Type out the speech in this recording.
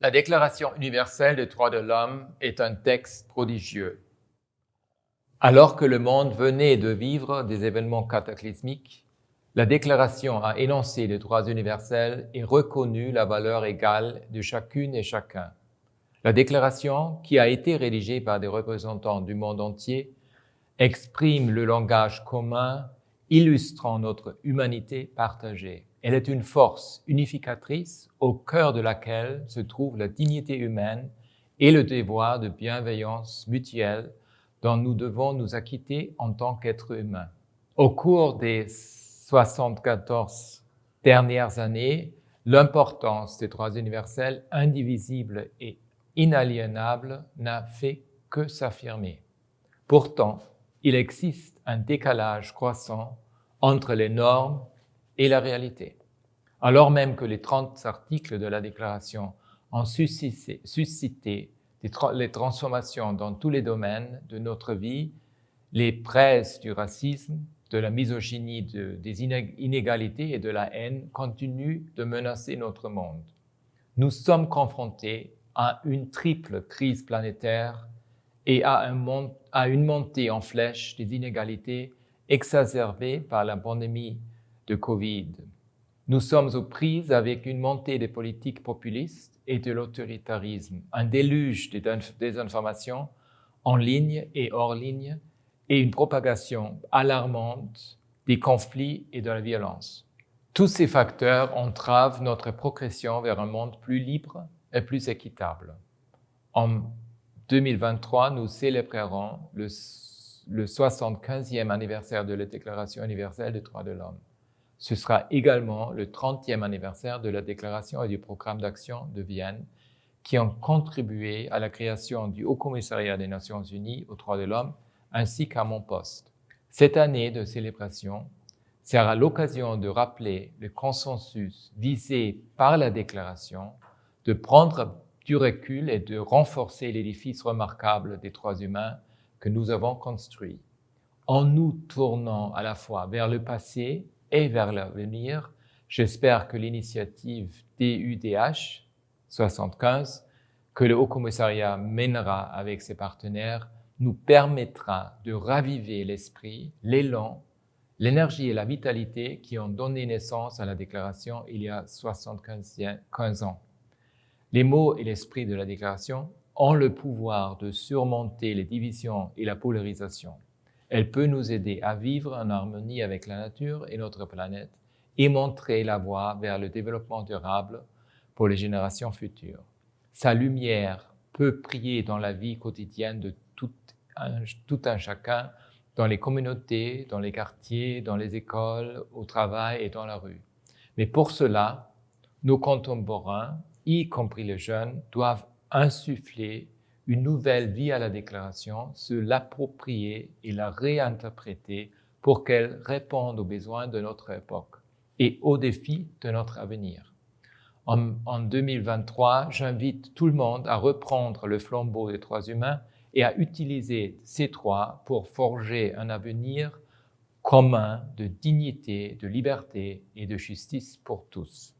La Déclaration universelle des droits de l'homme est un texte prodigieux. Alors que le monde venait de vivre des événements cataclysmiques, la Déclaration a énoncé les droits universels et reconnu la valeur égale de chacune et chacun. La Déclaration, qui a été rédigée par des représentants du monde entier, exprime le langage commun illustrant notre humanité partagée. Elle est une force unificatrice au cœur de laquelle se trouve la dignité humaine et le devoir de bienveillance mutuelle dont nous devons nous acquitter en tant qu'êtres humains. Au cours des 74 dernières années, l'importance des droits universels indivisibles et inaliénables n'a fait que s'affirmer. Pourtant, il existe un décalage croissant entre les normes et la réalité. Alors même que les 30 articles de la Déclaration ont suscité, les transformations dans tous les domaines de notre vie, les presses du racisme, de la misogynie, de, des inégalités et de la haine continuent de menacer notre monde. Nous sommes confrontés à une triple crise planétaire et à, à une montée en flèche des inégalités exacerbées par la pandémie de Covid. Nous sommes aux prises avec une montée des politiques populistes et de l'autoritarisme, un déluge des désinformations en ligne et hors ligne, et une propagation alarmante des conflits et de la violence. Tous ces facteurs entravent notre progression vers un monde plus libre et plus équitable. En 2023, nous célébrerons le, le 75e anniversaire de la Déclaration universelle des droits de l'homme. Ce sera également le 30e anniversaire de la Déclaration et du Programme d'action de Vienne qui ont contribué à la création du Haut Commissariat des Nations Unies aux droits de l'homme ainsi qu'à mon poste. Cette année de célébration sera l'occasion de rappeler le consensus visé par la déclaration, de prendre du recul et de renforcer l'édifice remarquable des droits humains que nous avons construit. En nous tournant à la fois vers le passé et vers l'avenir, j'espère que l'initiative DUDH 75 que le Haut Commissariat mènera avec ses partenaires nous permettra de raviver l'esprit, l'élan, l'énergie et la vitalité qui ont donné naissance à la déclaration il y a 75 ans. Les mots et l'esprit de la déclaration ont le pouvoir de surmonter les divisions et la polarisation. Elle peut nous aider à vivre en harmonie avec la nature et notre planète et montrer la voie vers le développement durable pour les générations futures. Sa lumière peut prier dans la vie quotidienne de tout un chacun dans les communautés, dans les quartiers, dans les écoles, au travail et dans la rue. Mais pour cela, nos contemporains, y compris les jeunes, doivent insuffler une nouvelle vie à la déclaration, se l'approprier et la réinterpréter pour qu'elle réponde aux besoins de notre époque et aux défis de notre avenir. En, en 2023, j'invite tout le monde à reprendre le flambeau des droits humains et à utiliser ces trois pour forger un avenir commun de dignité, de liberté et de justice pour tous.